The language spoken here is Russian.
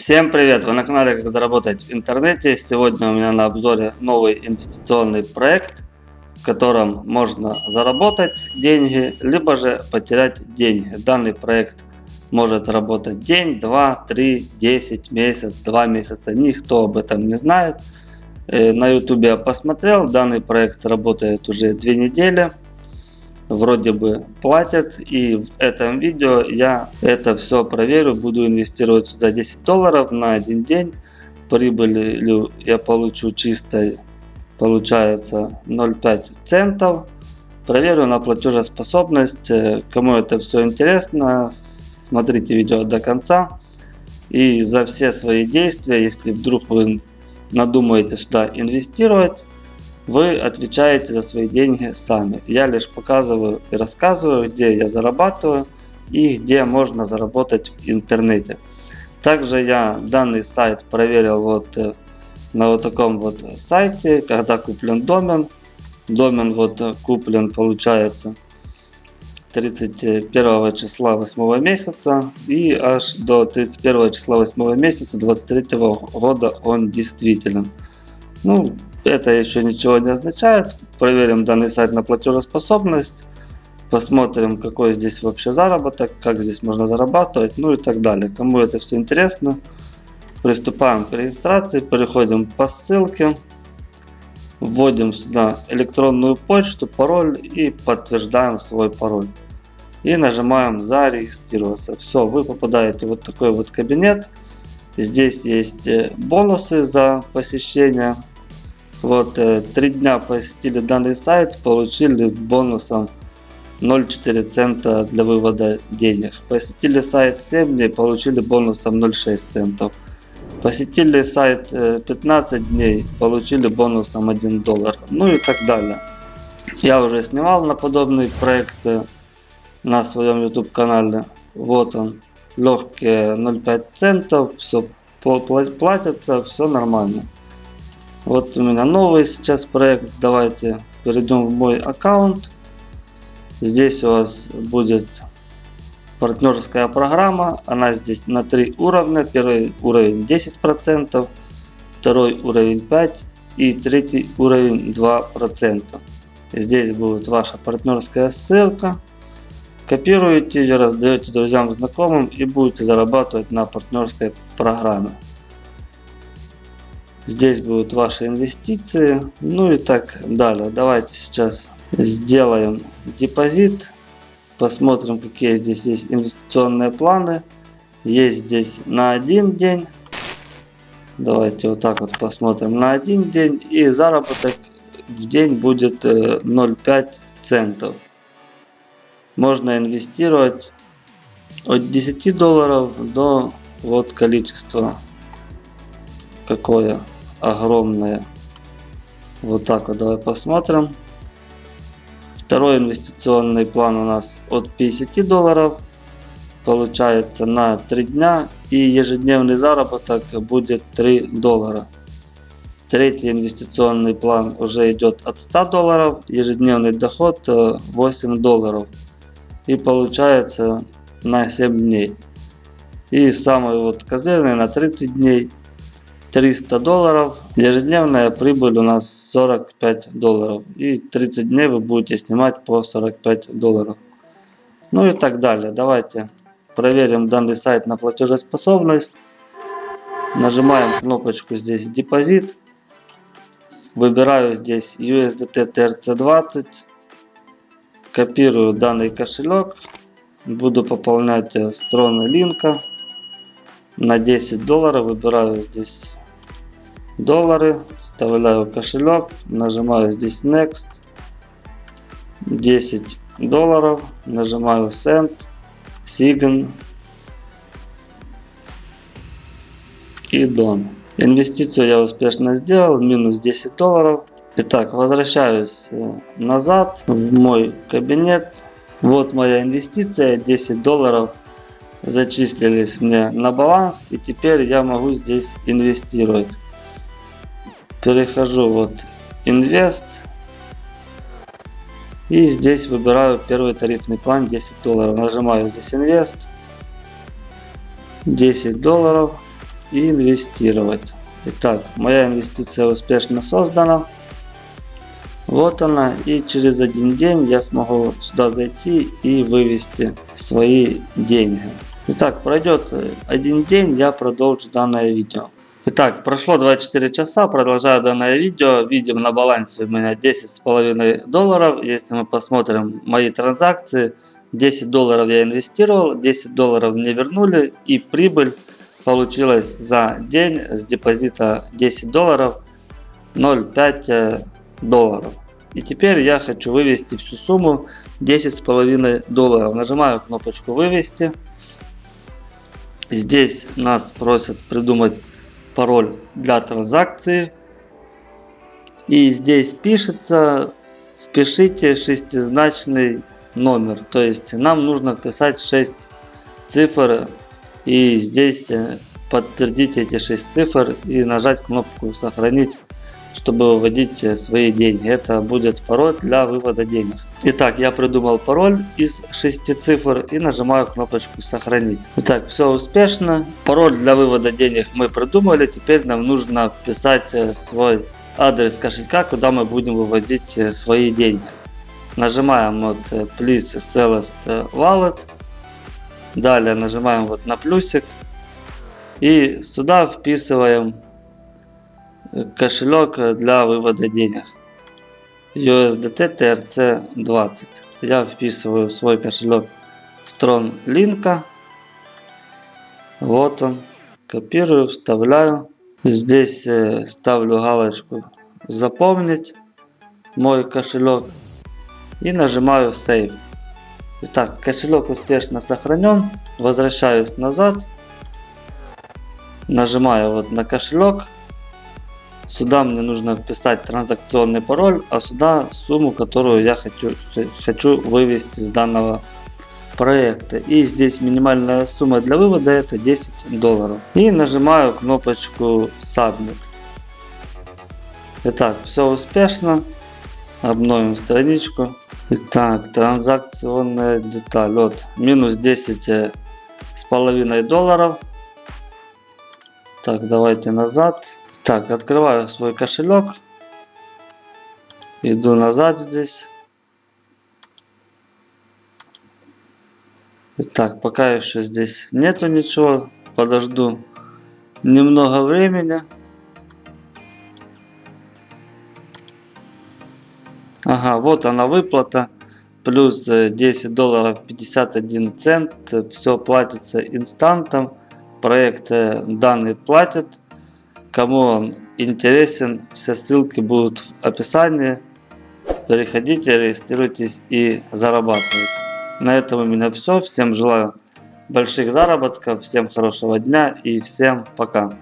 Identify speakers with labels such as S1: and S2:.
S1: Всем привет! Вы на канале Как заработать в интернете. Сегодня у меня на обзоре новый инвестиционный проект, в котором можно заработать деньги, либо же потерять деньги. Данный проект может работать день, два, три, десять, месяц, два месяца. Никто об этом не знает. Э, на YouTube я посмотрел, данный проект работает уже две недели вроде бы платят. И в этом видео я это все проверю. Буду инвестировать сюда 10 долларов на один день. Прибыль я получу чистой, получается 0,5 центов. Проверю на платежеспособность. Кому это все интересно, смотрите видео до конца. И за все свои действия, если вдруг вы надумаете сюда инвестировать, вы отвечаете за свои деньги сами. Я лишь показываю и рассказываю, где я зарабатываю и где можно заработать в интернете. Также я данный сайт проверил вот э, на вот таком вот сайте, когда куплен домен. Домен вот куплен получается 31 числа 8 месяца и аж до 31 числа 8 месяца 23 года он действителен. Ну, это еще ничего не означает. Проверим данный сайт на платежеспособность. Посмотрим, какой здесь вообще заработок, как здесь можно зарабатывать, ну и так далее. Кому это все интересно, приступаем к регистрации, переходим по ссылке, вводим сюда электронную почту, пароль и подтверждаем свой пароль. И нажимаем зарегистрироваться. Все, вы попадаете в вот такой вот кабинет. Здесь есть э, бонусы за посещение вот, э, три дня посетили данный сайт, получили бонусом 0,4 цента для вывода денег. Посетили сайт 7 дней, получили бонусом 0,6 центов. Посетили сайт 15 э, дней, получили бонусом 1 доллар. Ну и так далее. Я уже снимал на подобный проект э, на своем YouTube канале. Вот он. Легкие 0,5 центов, все платятся, все нормально. Вот у меня новый сейчас проект. Давайте перейдем в мой аккаунт. Здесь у вас будет партнерская программа. Она здесь на три уровня. Первый уровень 10%, второй уровень 5% и третий уровень 2%. Здесь будет ваша партнерская ссылка. Копируете ее, раздаете друзьям, знакомым и будете зарабатывать на партнерской программе. Здесь будут ваши инвестиции. Ну и так далее. Давайте сейчас сделаем депозит. Посмотрим, какие здесь есть инвестиционные планы. Есть здесь на один день. Давайте вот так вот посмотрим на один день. И заработок в день будет 0,5 э, центов. Можно инвестировать от 10 долларов до вот количества какое огромная. Вот так вот давай посмотрим. Второй инвестиционный план у нас от 50 долларов. Получается на 3 дня. И ежедневный заработок будет 3 доллара. Третий инвестиционный план уже идет от 100 долларов. Ежедневный доход 8 э, долларов. И получается на 7 дней. И самый вот козырный на 30 дней 300 долларов. Ежедневная прибыль у нас 45 долларов. И 30 дней вы будете снимать по 45 долларов. Ну и так далее. Давайте проверим данный сайт на платежеспособность. Нажимаем кнопочку здесь депозит. Выбираю здесь USDT TRC20. Копирую данный кошелек. Буду пополнять стороны линка на 10 долларов выбираю здесь доллары, вставляю кошелек, нажимаю здесь Next, 10 долларов, нажимаю Send, Sign и Done. Инвестицию я успешно сделал, минус 10 долларов. Итак, возвращаюсь э, назад в мой кабинет. Вот моя инвестиция, 10 долларов зачислились мне на баланс и теперь я могу здесь инвестировать перехожу вот инвест и здесь выбираю первый тарифный план 10 долларов нажимаю здесь инвест 10 долларов и инвестировать. Итак, моя инвестиция успешно создана. Вот она. И через один день я смогу сюда зайти и вывести свои деньги. Итак, пройдет один день, я продолжу данное видео. Итак, прошло 24 часа, продолжаю данное видео. Видим на балансе у меня 10,5 долларов. Если мы посмотрим мои транзакции, 10 долларов я инвестировал, 10 долларов мне вернули и прибыль получилась за день с депозита 10 долларов 0,5 э, долларов. И теперь я хочу вывести всю сумму 10,5 долларов. Нажимаю кнопочку вывести. Здесь нас просят придумать пароль для транзакции. И здесь пишется, впишите шестизначный номер. То есть нам нужно вписать 6 цифр. И здесь э, подтвердить эти 6 цифр и нажать кнопку сохранить чтобы выводить э, свои деньги. Это будет пароль для вывода денег. Итак, я придумал пароль из 6 цифр и нажимаю кнопочку сохранить. Итак, все успешно. Пароль для вывода денег мы придумали. Теперь нам нужно вписать э, свой адрес кошелька, куда мы будем выводить э, свои деньги. Нажимаем вот Please Select Wallet. Далее нажимаем вот на плюсик. И сюда вписываем кошелек для вывода денег. USDT TRC 20. Я вписываю свой кошелек Strong Link. Вот он. Копирую, вставляю. Здесь э, ставлю галочку запомнить мой кошелек и нажимаю Save. Итак, кошелек успешно сохранен. Возвращаюсь назад. Нажимаю вот на кошелек. Сюда мне нужно вписать транзакционный пароль, а сюда сумму, которую я хочу, хочу вывести с данного проекта. И здесь минимальная сумма для вывода это 10 долларов. И нажимаю кнопочку Submit. Итак, все успешно. Обновим страничку. Итак, транзакционная деталь. Вот, минус 10 э, с половиной долларов. Так, давайте назад. Так, открываю свой кошелек. Иду назад здесь. Итак, пока еще здесь нету ничего. Подожду немного времени. Ага, вот она выплата. Плюс 10 э, долларов 51 цент. Все платится инстантом. Проект э, данный платят. Кому он интересен, все ссылки будут в описании. Переходите, регистрируйтесь и зарабатывайте. На этом у меня все. Всем желаю больших заработков, всем хорошего дня и всем пока.